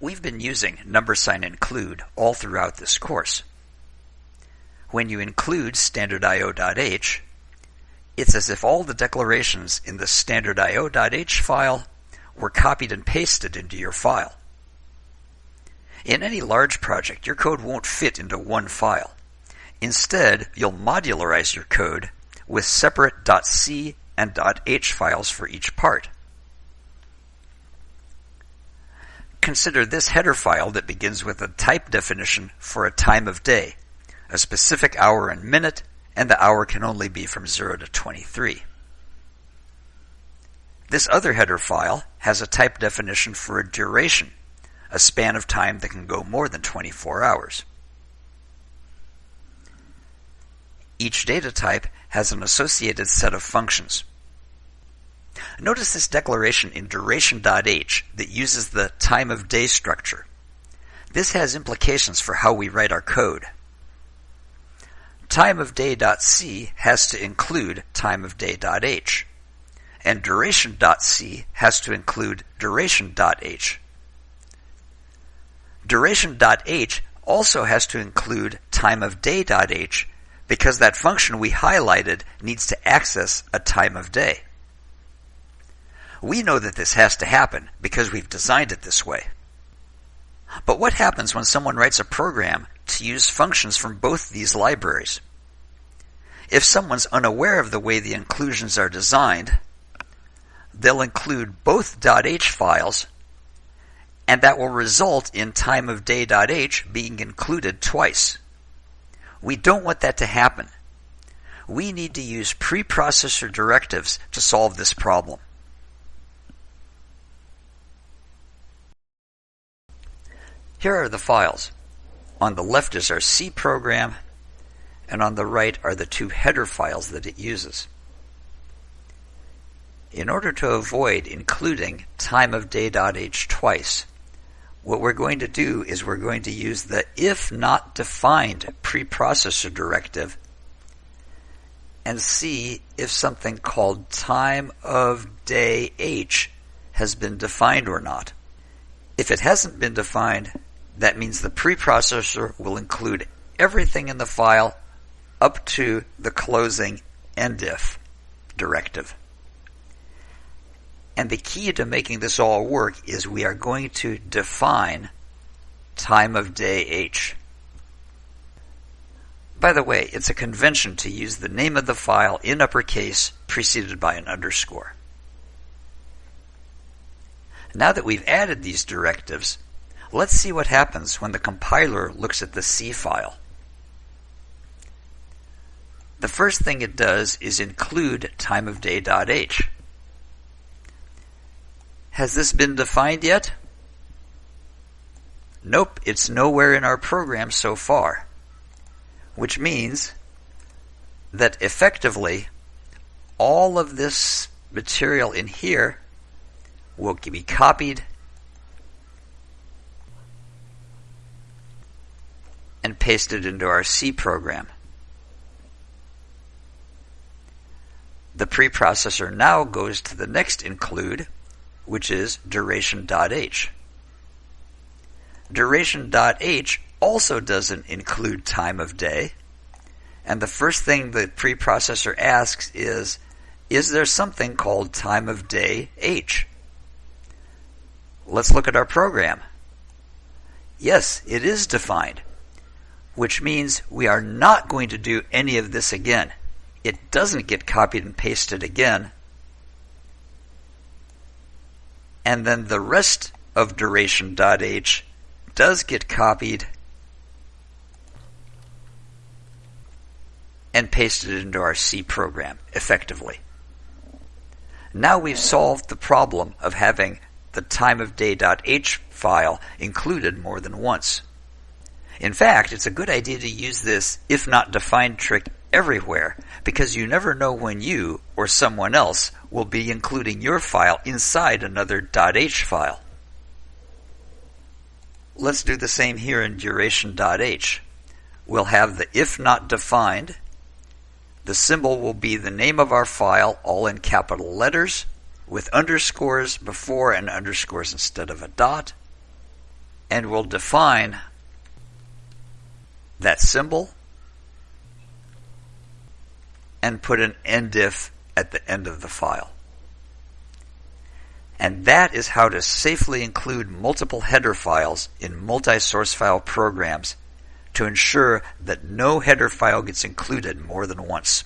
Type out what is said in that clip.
We've been using number sign include all throughout this course. When you include standardio.h, it's as if all the declarations in the standardio.h file were copied and pasted into your file. In any large project, your code won't fit into one file. Instead, you'll modularize your code with separate .c and .h files for each part. Consider this header file that begins with a type definition for a time of day, a specific hour and minute, and the hour can only be from 0 to 23. This other header file has a type definition for a duration, a span of time that can go more than 24 hours. Each data type has an associated set of functions. Notice this declaration in duration.h that uses the time of day structure. This has implications for how we write our code. Time of day.c has to include time of day.h, and duration.c has to include duration.h. Duration.h also has to include time of day.h because that function we highlighted needs to access a time of day. We know that this has to happen because we've designed it this way. But what happens when someone writes a program to use functions from both these libraries? If someone's unaware of the way the inclusions are designed, they'll include both .h files, and that will result in timeofday.h being included twice. We don't want that to happen. We need to use preprocessor directives to solve this problem. Here are the files. On the left is our C program, and on the right are the two header files that it uses. In order to avoid including timeofday.h twice, what we're going to do is we're going to use the if not defined preprocessor directive and see if something called time of day h has been defined or not. If it hasn't been defined, that means the preprocessor will include everything in the file up to the closing endif directive. And the key to making this all work is we are going to define time of day h. By the way, it's a convention to use the name of the file in uppercase preceded by an underscore. Now that we've added these directives, Let's see what happens when the compiler looks at the C file. The first thing it does is include timeofday.h. Has this been defined yet? Nope, it's nowhere in our program so far. Which means that effectively all of this material in here will be copied and paste it into our C program. The preprocessor now goes to the next include, which is duration.h. Duration.h also doesn't include time of day, and the first thing the preprocessor asks is, is there something called time of day h? Let's look at our program. Yes, it is defined which means we are not going to do any of this again. It doesn't get copied and pasted again. And then the rest of duration.h does get copied and pasted into our C program effectively. Now we've solved the problem of having the timeofday.h file included more than once. In fact, it's a good idea to use this if not defined trick everywhere because you never know when you or someone else will be including your file inside another .h file. Let's do the same here in duration.h. We'll have the if not defined. The symbol will be the name of our file all in capital letters with underscores before and underscores instead of a dot. and we'll define that symbol and put an endif at the end of the file. And that is how to safely include multiple header files in multi-source file programs to ensure that no header file gets included more than once.